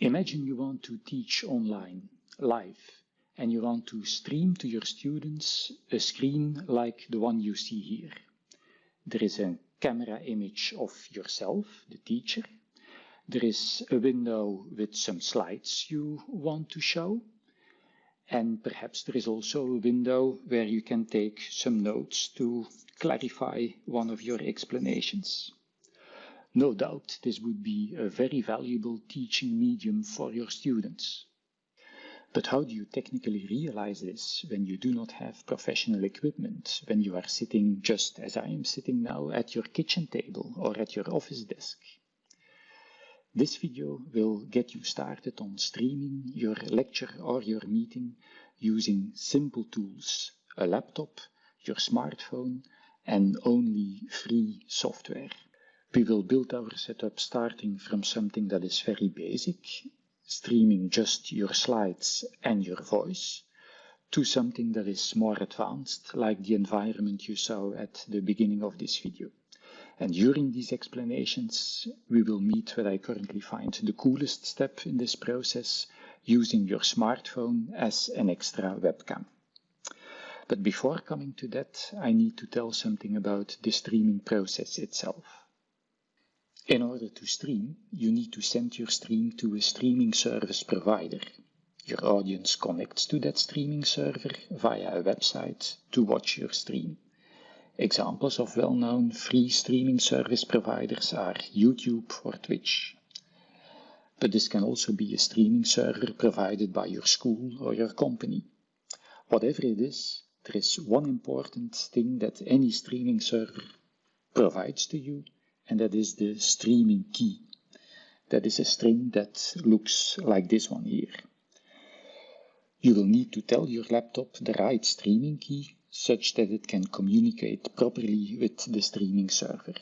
Imagine you want to teach online, live, and you want to stream to your students a screen like the one you see here. There is a camera image of yourself, the teacher. There is a window with some slides you want to show. And perhaps there is also a window where you can take some notes to clarify one of your explanations. No doubt this would be a very valuable teaching medium for your students. But how do you technically realize this when you do not have professional equipment, when you are sitting just as I am sitting now at your kitchen table or at your office desk? This video will get you started on streaming your lecture or your meeting using simple tools, a laptop, your smartphone, and only free software. We will build our setup starting from something that is very basic, streaming just your slides and your voice, to something that is more advanced, like the environment you saw at the beginning of this video. And during these explanations, we will meet what I currently find the coolest step in this process, using your smartphone as an extra webcam. But before coming to that, I need to tell something about the streaming process itself. In order to stream, you need to send your stream to a streaming service provider. Your audience connects to that streaming server via a website to watch your stream. Examples of well-known free streaming service providers are YouTube or Twitch. But this can also be a streaming server provided by your school or your company. Whatever it is, there is one important thing that any streaming server provides to you, and that is the streaming key. That is a string that looks like this one here. You will need to tell your laptop the right streaming key such that it can communicate properly with the streaming server.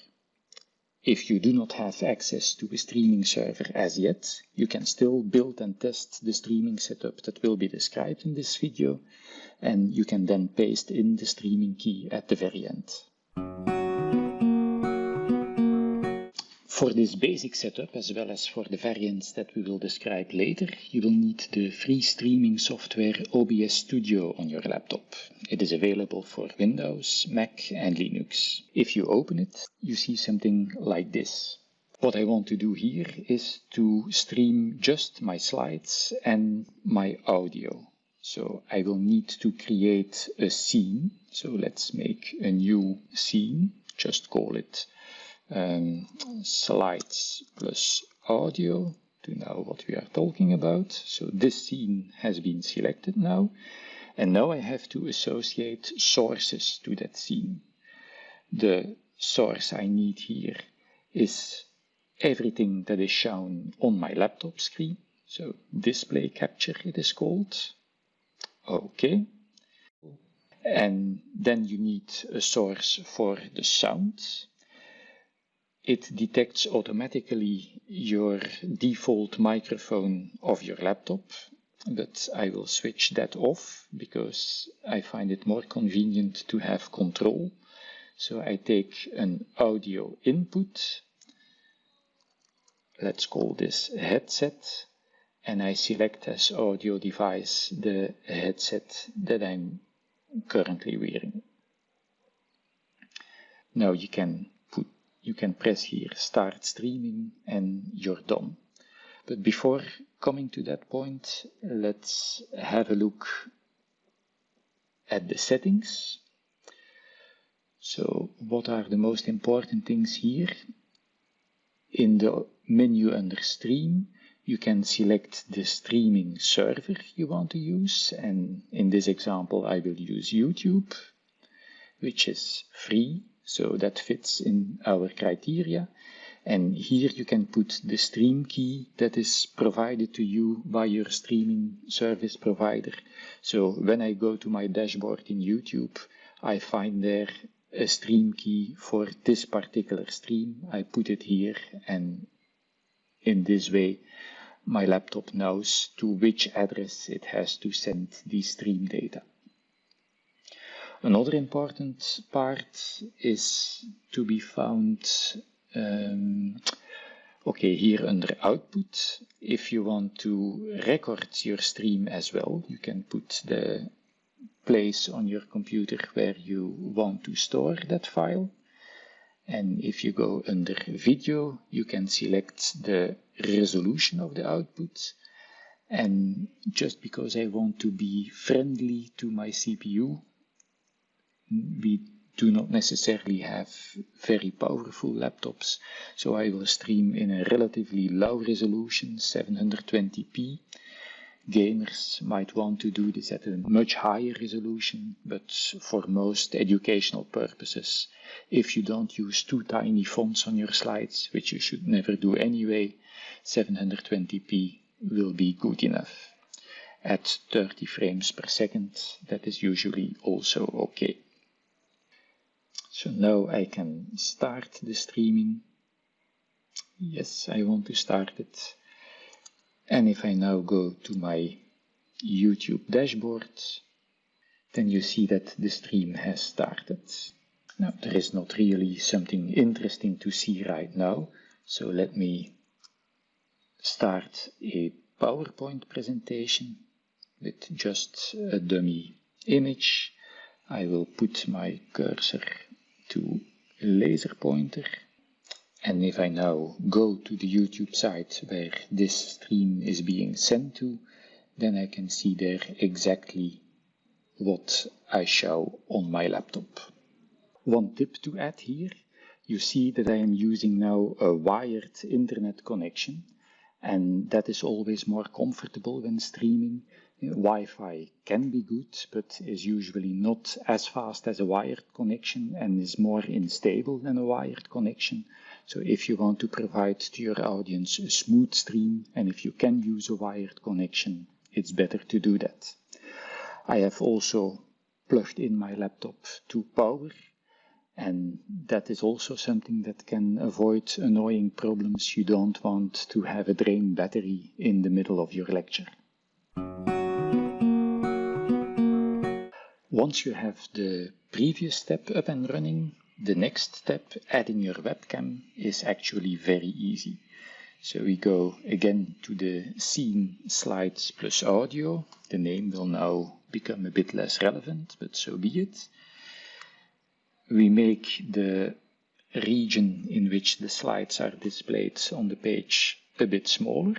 If you do not have access to a streaming server as yet, you can still build and test the streaming setup that will be described in this video, and you can then paste in the streaming key at the very end. For this basic setup, as well as for the variants that we will describe later, you will need the free streaming software OBS Studio on your laptop. It is available for Windows, Mac and Linux. If you open it, you see something like this. What I want to do here is to stream just my slides and my audio. So I will need to create a scene. So let's make a new scene, just call it um, slides plus audio to know what we are talking about. So this scene has been selected now. And now I have to associate sources to that scene. The source I need here is everything that is shown on my laptop screen. So display capture it is called. Okay. And then you need a source for the sound it detects automatically your default microphone of your laptop, but I will switch that off because I find it more convenient to have control. So I take an audio input, let's call this headset, and I select as audio device the headset that I'm currently wearing. Now you can you can press here start streaming and you're done. But before coming to that point, let's have a look at the settings. So what are the most important things here? In the menu under stream, you can select the streaming server you want to use. And in this example, I will use YouTube, which is free so that fits in our criteria. And here you can put the stream key that is provided to you by your streaming service provider. So when I go to my dashboard in YouTube, I find there a stream key for this particular stream. I put it here and in this way my laptop knows to which address it has to send the stream data. Another important part is to be found um, Okay, here under output, if you want to record your stream as well, you can put the place on your computer where you want to store that file. And if you go under video, you can select the resolution of the output. And just because I want to be friendly to my CPU, we do not necessarily have very powerful laptops, so I will stream in a relatively low resolution, 720p. Gamers might want to do this at a much higher resolution, but for most educational purposes, if you don't use too tiny fonts on your slides, which you should never do anyway, 720p will be good enough. At 30 frames per second, that is usually also okay. So now I can start the streaming. Yes, I want to start it. And if I now go to my YouTube dashboard, then you see that the stream has started. Now, there is not really something interesting to see right now, so let me start a PowerPoint presentation with just a dummy image. I will put my cursor to laser pointer and if I now go to the YouTube site where this stream is being sent to, then I can see there exactly what I show on my laptop. One tip to add here, you see that I am using now a wired internet connection and that is always more comfortable when streaming. Wi-Fi can be good, but is usually not as fast as a wired connection and is more unstable than a wired connection. So if you want to provide to your audience a smooth stream and if you can use a wired connection, it's better to do that. I have also plugged in my laptop to power and that is also something that can avoid annoying problems you don't want to have a drained battery in the middle of your lecture. Once you have the previous step up and running, the next step, adding your webcam, is actually very easy. So we go again to the scene slides plus audio. The name will now become a bit less relevant, but so be it. We make the region in which the slides are displayed on the page a bit smaller.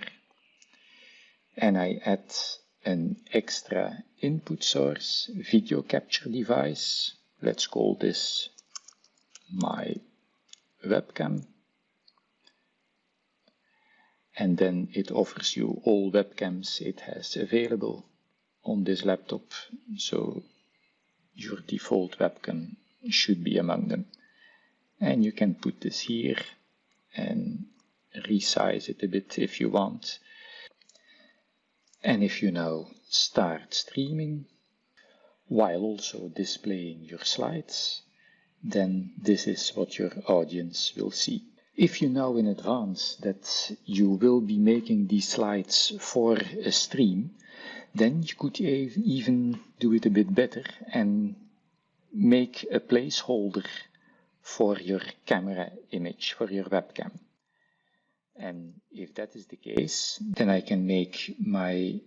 And I add an extra input source video capture device. Let's call this my webcam. And then it offers you all webcams it has available on this laptop. So your default webcam should be among them. And you can put this here and resize it a bit if you want. And if you now start streaming while also displaying your slides then this is what your audience will see. If you know in advance that you will be making these slides for a stream, then you could even do it a bit better and make a placeholder for your camera image, for your webcam. And if that is the case, then I can make my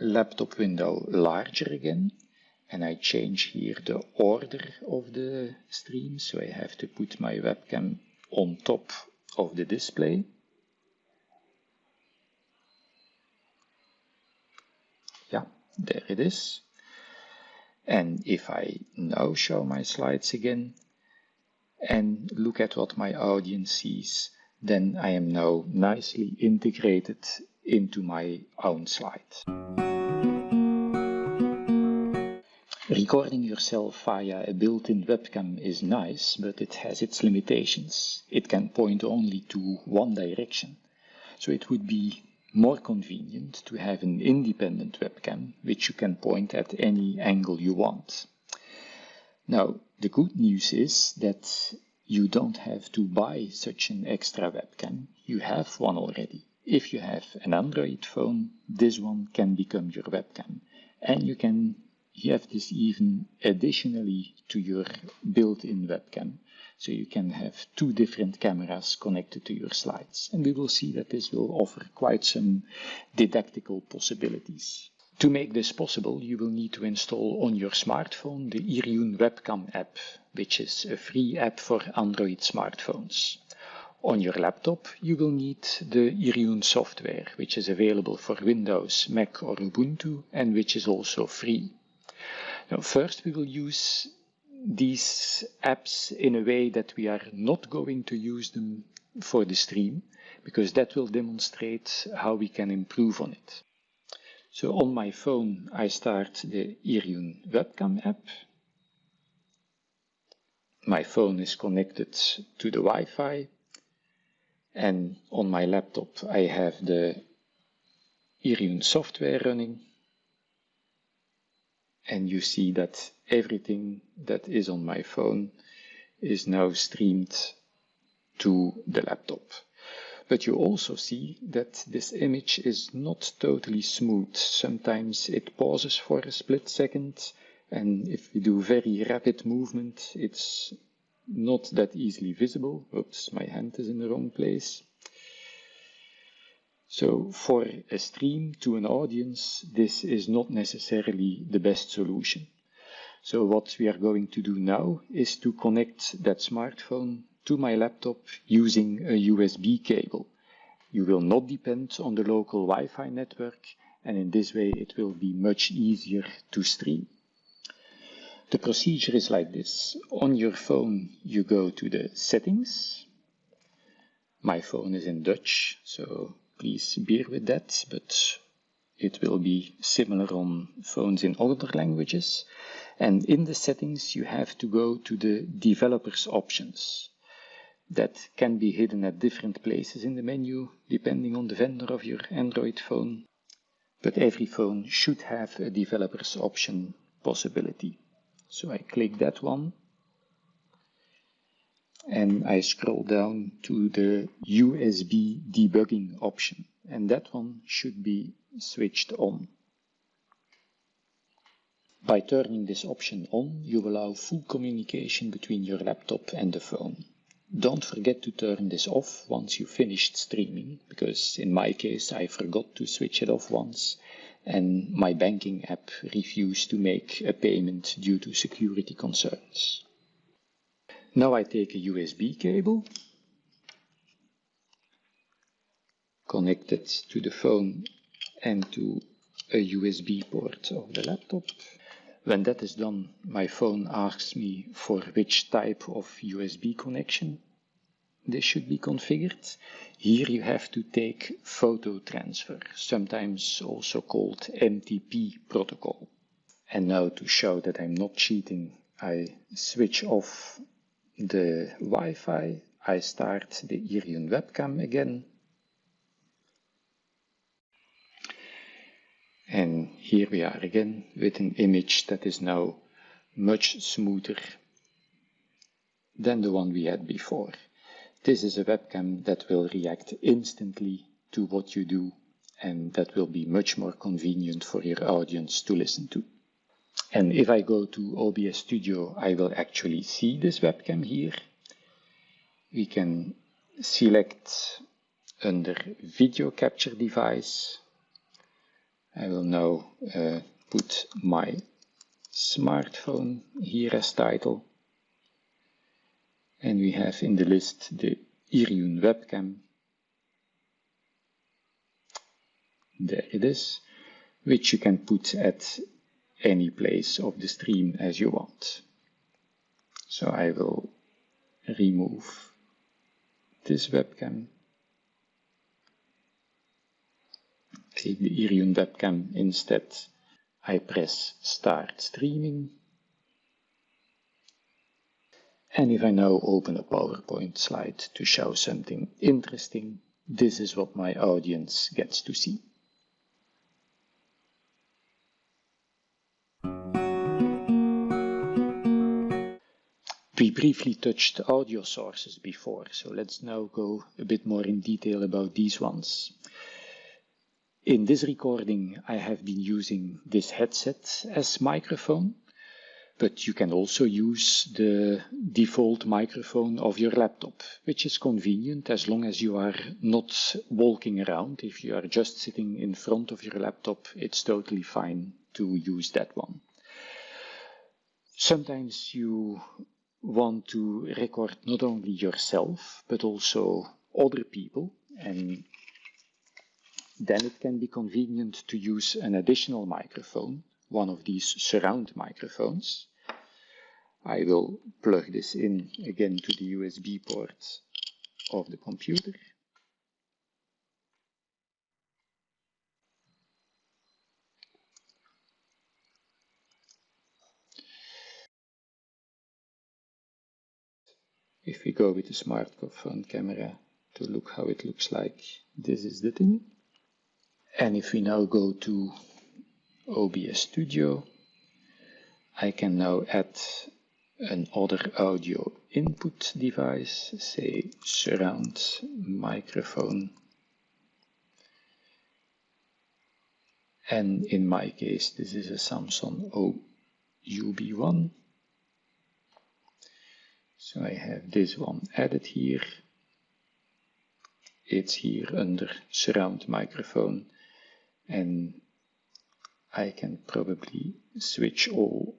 laptop window larger again. And I change here the order of the stream so I have to put my webcam on top of the display. Yeah there it is. And if I now show my slides again and look at what my audience sees then I am now nicely integrated into my own slide. Recording yourself via a built-in webcam is nice, but it has its limitations. It can point only to one direction. So it would be more convenient to have an independent webcam, which you can point at any angle you want. Now, the good news is that you don't have to buy such an extra webcam. You have one already. If you have an Android phone, this one can become your webcam. And you can have this even additionally to your built-in webcam. So you can have two different cameras connected to your slides. And we will see that this will offer quite some didactical possibilities. To make this possible, you will need to install on your smartphone the Iriun Webcam app, which is a free app for Android smartphones. On your laptop, you will need the Iriun software, which is available for Windows, Mac or Ubuntu, and which is also free. Now, first we will use these apps in a way that we are not going to use them for the stream, because that will demonstrate how we can improve on it. So on my phone, I start the Iriun webcam app. My phone is connected to the Wi-Fi. And on my laptop, I have the Iriun software running. And you see that everything that is on my phone is now streamed to the laptop. But you also see that this image is not totally smooth. Sometimes it pauses for a split second and if we do very rapid movement it's not that easily visible. Oops, my hand is in the wrong place. So for a stream to an audience, this is not necessarily the best solution. So what we are going to do now is to connect that smartphone to my laptop using a USB cable. You will not depend on the local Wi-Fi network and in this way it will be much easier to stream. The procedure is like this. On your phone you go to the settings. My phone is in Dutch, so please bear with that, but it will be similar on phones in other languages. And in the settings you have to go to the developers options that can be hidden at different places in the menu depending on the vendor of your Android phone. But every phone should have a developers option possibility. So I click that one and I scroll down to the USB debugging option and that one should be switched on. By turning this option on, you allow full communication between your laptop and the phone. Don't forget to turn this off once you finished streaming, because in my case I forgot to switch it off once and my banking app refused to make a payment due to security concerns. Now I take a USB cable, connect it to the phone and to a USB port of the laptop. When that is done, my phone asks me for which type of USB connection this should be configured. Here you have to take photo transfer, sometimes also called MTP protocol. And now to show that I'm not cheating, I switch off the Wi-Fi, I start the Iriun webcam again And here we are again with an image that is now much smoother than the one we had before. This is a webcam that will react instantly to what you do and that will be much more convenient for your audience to listen to. And if I go to OBS Studio, I will actually see this webcam here. We can select under Video Capture Device I will now uh, put my smartphone here as title. And we have in the list the Iriun webcam. There it is, which you can put at any place of the stream as you want. So I will remove this webcam take the Iriun webcam instead. I press start streaming. And if I now open a PowerPoint slide to show something interesting, this is what my audience gets to see. We briefly touched audio sources before, so let's now go a bit more in detail about these ones. In this recording I have been using this headset as microphone, but you can also use the default microphone of your laptop, which is convenient as long as you are not walking around. If you are just sitting in front of your laptop, it's totally fine to use that one. Sometimes you want to record not only yourself, but also other people, and then it can be convenient to use an additional microphone one of these surround microphones. I will plug this in again to the USB port of the computer. If we go with the smartphone camera to look how it looks like, this is the thing. And if we now go to OBS Studio. I can now add another audio input device, say surround microphone. And in my case, this is a Samson OUB1. So I have this one added here. It's here under surround microphone and I can probably switch all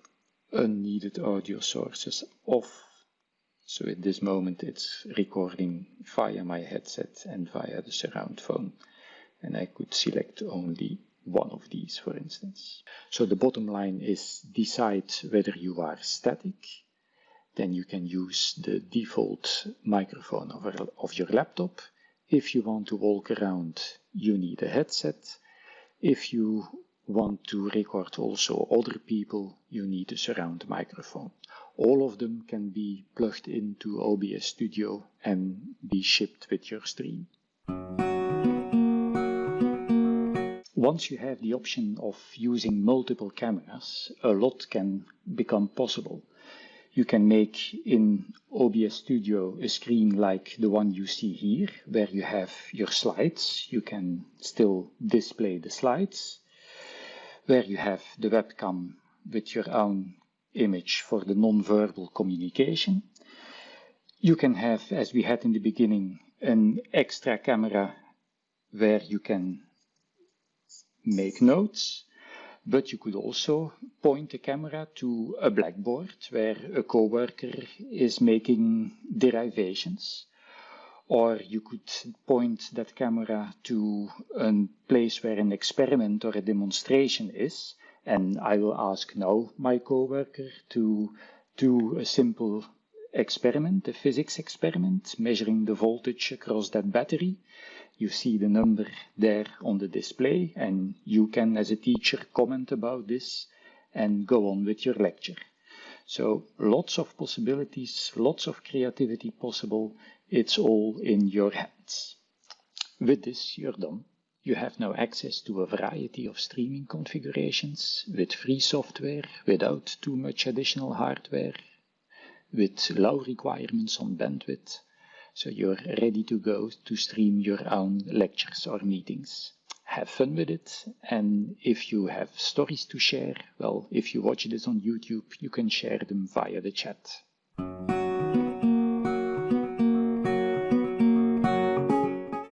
unneeded audio sources off. So at this moment it's recording via my headset and via the surround phone. And I could select only one of these, for instance. So the bottom line is decide whether you are static. Then you can use the default microphone of, your laptop. If you want to walk around, you need a headset. If you want to record also other people, you need a surround microphone. All of them can be plugged into OBS Studio and be shipped with your stream. Once you have the option of using multiple cameras, a lot can become possible. You can make in OBS Studio a screen like the one you see here, where you have your slides. You can still display the slides where you have the webcam with your own image for the non-verbal communication. You can have, as we had in the beginning, an extra camera where you can make notes, but you could also point the camera to a blackboard where a coworker is making derivations or you could point that camera to a place where an experiment or a demonstration is, and I will ask now my coworker to do a simple experiment, a physics experiment, measuring the voltage across that battery. You see the number there on the display, and you can, as a teacher, comment about this and go on with your lecture. So lots of possibilities, lots of creativity possible it's all in your hands. With this, you're done. You have now access to a variety of streaming configurations with free software, without too much additional hardware, with low requirements on bandwidth, so you're ready to go to stream your own lectures or meetings. Have fun with it, and if you have stories to share, well, if you watch this on YouTube, you can share them via the chat.